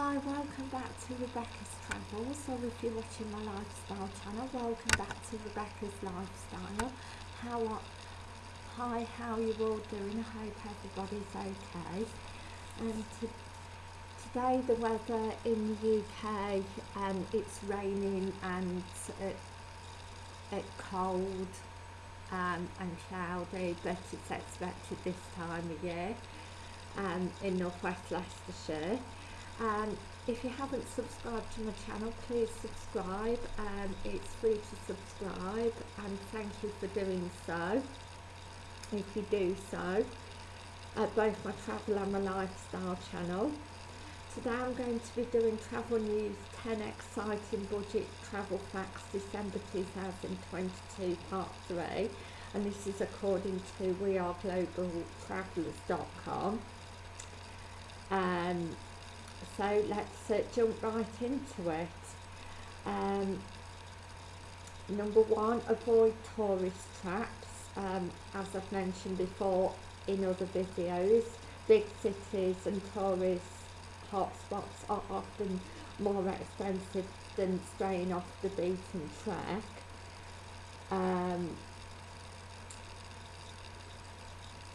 Hi, welcome back to Rebecca's Travels, or if you're watching my lifestyle channel, welcome back to Rebecca's Lifestyle. How are, hi, how are you all doing? I hope everybody's okay. And to, today the weather in the UK, um, it's raining and uh, uh, cold um, and cloudy, but it's expected this time of year um, in northwest Leicestershire. And if you haven't subscribed to my channel, please subscribe. Um, it's free to subscribe, and thank you for doing so. If you do so, at both my travel and my lifestyle channel. Today I'm going to be doing travel news 10 exciting budget travel facts December 2022 part 3 and this is according to weareglobaltravellers.com um, so let's uh, jump right into it um, number one avoid tourist traps um, as I've mentioned before in other videos big cities and tourist hotspots are often more expensive than straying off the beaten track. Um,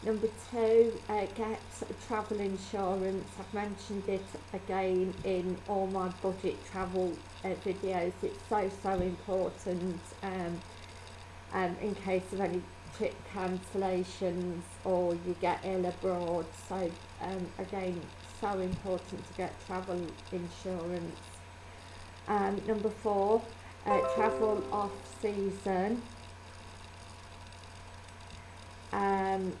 number two, uh, get travel insurance. I've mentioned it again in all my budget travel uh, videos. It's so, so important um, um, in case of any trip cancellations or you get ill abroad. So um, again, so important to get travel insurance. Um, number four, uh, travel off season. Um,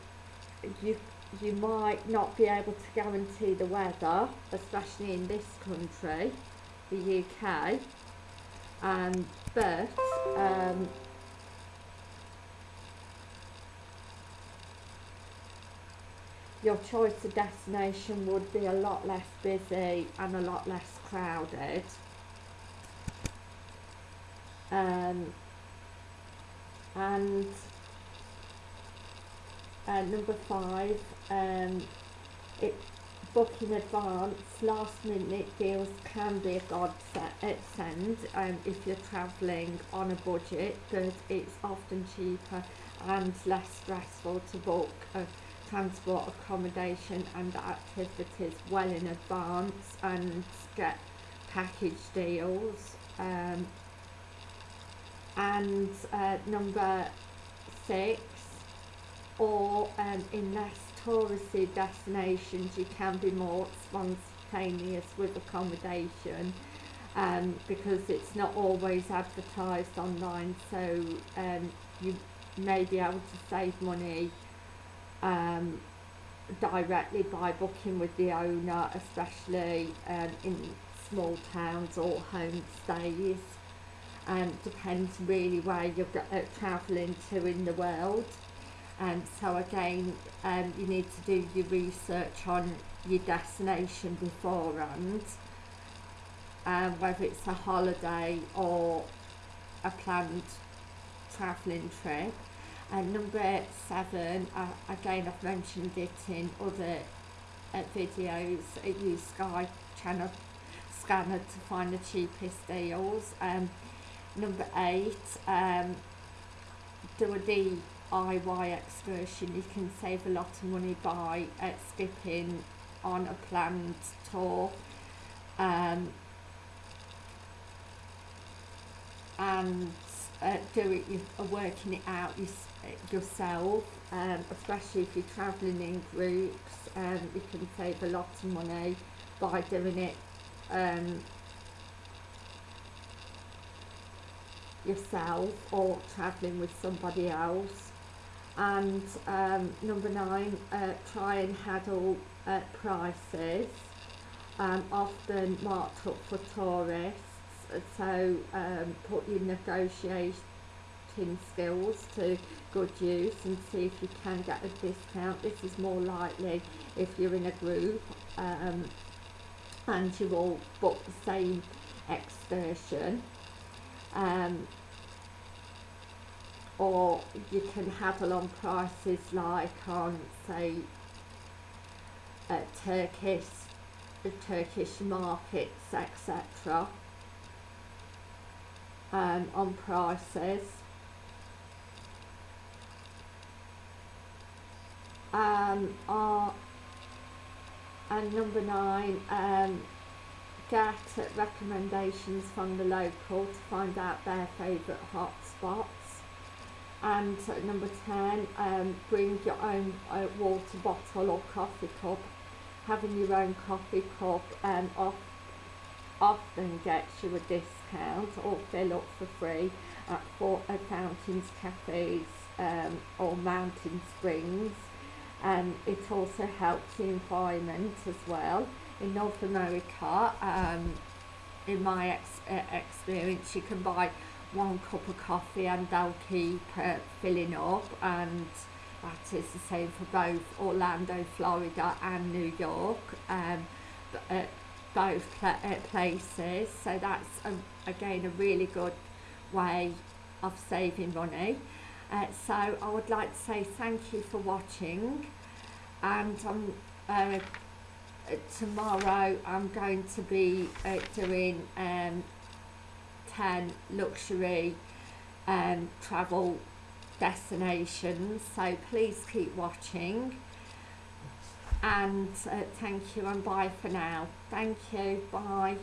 you you might not be able to guarantee the weather, especially in this country, the UK. Um, but um, your choice of destination would be a lot less busy and a lot less crowded. Um, and uh, number five, um, it, book in advance, last minute deals can be a godsend um, if you're travelling on a budget, but it's often cheaper and less stressful to book a transport accommodation and activities well in advance and get package deals um, and uh, number six or um, in less touristy destinations you can be more spontaneous with accommodation um, because it's not always advertised online so um, you may be able to save money um, directly by booking with the owner, especially um, in small towns or homestays. Um, depends really where you're uh, travelling to in the world. Um, so again, um, you need to do your research on your destination beforehand, um, whether it's a holiday or a planned travelling trip. And number seven, uh, again I've mentioned it in other uh, videos, use Sky Channel Scanner to find the cheapest deals. Um, number eight, um, do a DIY excursion. You can save a lot of money by uh, skipping on a planned tour. Um, and uh, do it, you're working it out yourself, um, especially if you're travelling in groups, um, you can save a lot of money by doing it um, yourself or travelling with somebody else. And um, number nine, uh, try and handle uh, prices, um, often marked up for tourists so um, put your negotiating skills to good use and see if you can get a discount. This is more likely if you're in a group um, and you all book the same excursion. Um, or you can have a on prices like on say uh, Turkish the Turkish markets, etc. Um, on prices. Um, are, and number nine, um, get recommendations from the local to find out their favourite hotspots. And number 10, um, bring your own uh, water bottle or coffee cup. Having your own coffee cup um, off, often gets you a discount or fill up for free at four, uh, fountains, cafes um, or mountain springs. And it also helps the environment as well. In North America, um, in my ex- uh, experience, you can buy one cup of coffee and they'll keep uh, filling up and that is the same for both Orlando, Florida and New York, um, uh, both uh, places. So that's a, again a really good way of saving money. Uh, so I would like to say thank you for watching and um, uh, tomorrow I'm going to be uh, doing um, 10 luxury um, travel destinations so please keep watching. And uh, thank you and bye for now. Thank you. Bye